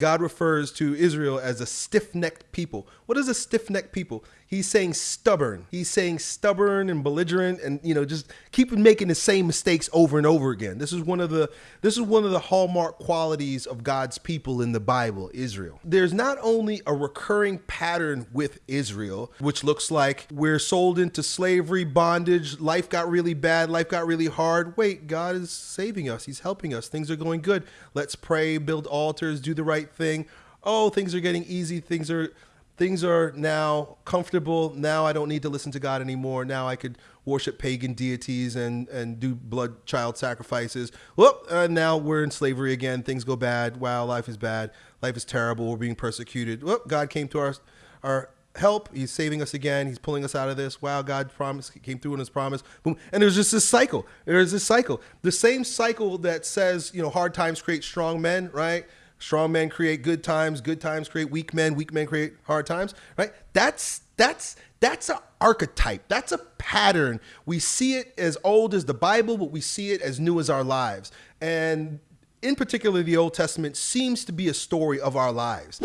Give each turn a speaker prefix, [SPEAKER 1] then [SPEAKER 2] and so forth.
[SPEAKER 1] God refers to Israel as a stiff necked people. What is a stiff necked people? He's saying stubborn. He's saying stubborn and belligerent and you know just keep making the same mistakes over and over again. This is one of the this is one of the hallmark qualities of God's people in the Bible, Israel. There's not only a recurring pattern with Israel, which looks like we're sold into slavery, bondage, life got really bad, life got really hard. Wait, God is saving us. He's helping us. Things are going good. Let's pray, build altars, do the right thing. Oh, things are getting easy. Things are things are now comfortable. Now I don't need to listen to God anymore. Now I could worship pagan deities and, and do blood child sacrifices. Well, uh, now we're in slavery again. Things go bad. Wow, life is bad. Life is terrible. We're being persecuted. Well, God came to our, our help. He's saving us again. He's pulling us out of this. Wow, God promised, came through in his promise. Boom. And there's just this cycle. There's this cycle. The same cycle that says, you know, hard times create strong men, right? Strong men create good times, good times create weak men, weak men create hard times, right? That's that's that's an archetype. That's a pattern. We see it as old as the Bible, but we see it as new as our lives. And in particular, the Old Testament seems to be a story of our lives.